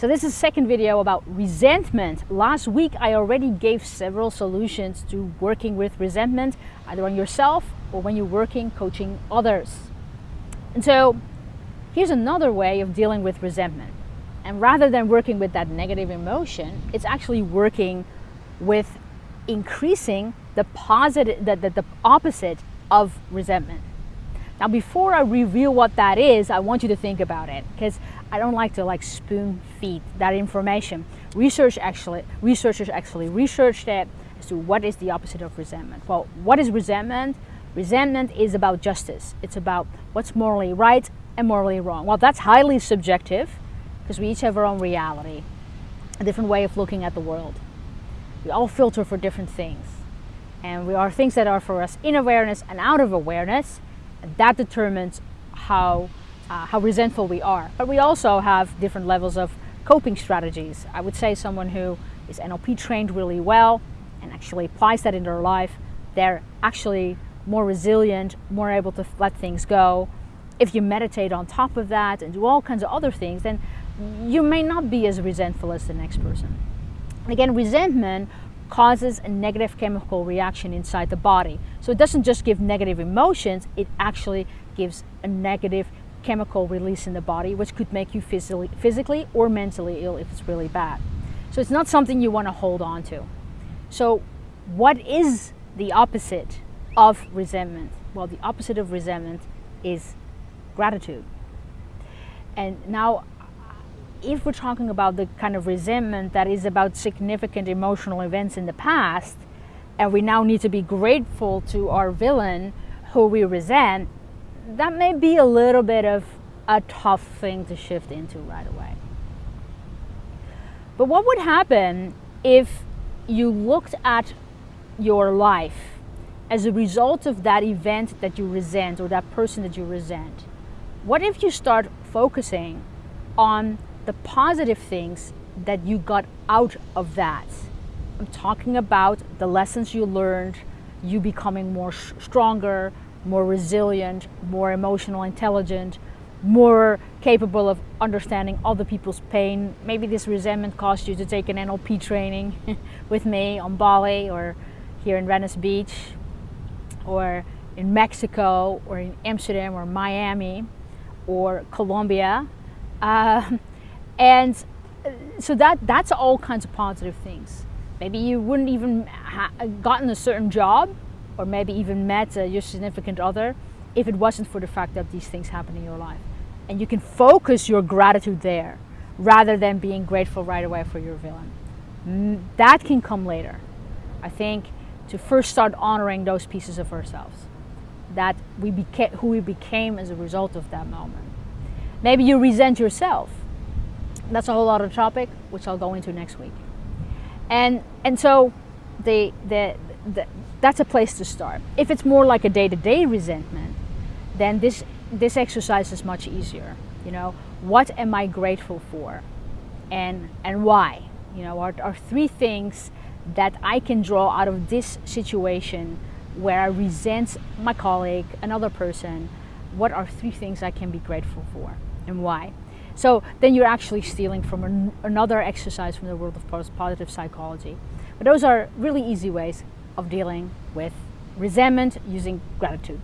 So this is second video about resentment. Last week I already gave several solutions to working with resentment, either on yourself or when you're working coaching others. And so here's another way of dealing with resentment. And rather than working with that negative emotion, it's actually working with increasing the positive, the, the, the opposite of resentment. Now, before I reveal what that is, I want you to think about it because I don't like to like spoon feed that information. Research actually, researchers actually researched it as to what is the opposite of resentment. Well, what is resentment? Resentment is about justice. It's about what's morally right and morally wrong. Well, that's highly subjective because we each have our own reality, a different way of looking at the world. We all filter for different things. And we are things that are for us in awareness and out of awareness that determines how, uh, how resentful we are. But we also have different levels of coping strategies. I would say someone who is NLP trained really well and actually applies that in their life, they're actually more resilient, more able to let things go. If you meditate on top of that and do all kinds of other things, then you may not be as resentful as the next person. Again, resentment causes a negative chemical reaction inside the body. So it doesn't just give negative emotions, it actually gives a negative chemical release in the body, which could make you physically, physically or mentally ill if it's really bad. So it's not something you want to hold on to. So, what is the opposite of resentment? Well, the opposite of resentment is gratitude. And now if we're talking about the kind of resentment that is about significant emotional events in the past, and we now need to be grateful to our villain who we resent, that may be a little bit of a tough thing to shift into right away. But what would happen if you looked at your life as a result of that event that you resent or that person that you resent? What if you start focusing on the positive things that you got out of that. I'm talking about the lessons you learned, you becoming more stronger, more resilient, more emotional intelligent, more capable of understanding other people's pain. Maybe this resentment caused you to take an NLP training with me on Bali or here in Venice Beach or in Mexico or in Amsterdam or Miami or Colombia. Um, and so that that's all kinds of positive things. Maybe you wouldn't even ha- gotten a certain job, or maybe even met uh, your significant other, if it wasn't for the fact that these things happen in your life. And you can focus your gratitude there, rather than being grateful right away for your villain. That can come later. I think to first start honoring those pieces of ourselves, that we became who we became as a result of that moment. Maybe you resent yourself that's a whole other topic, which I'll go into next week. And and so the, the, the that's a place to start. If it's more like a day-to-day resentment, then this this exercise is much easier. You know, what am I grateful for, and and why? You know, are, are three things that I can draw out of this situation where I resent my colleague, another person. What are three things I can be grateful for, and why? So then you're actually stealing from an, another exercise from the world of positive psychology. But those are really easy ways of dealing with resentment using gratitude.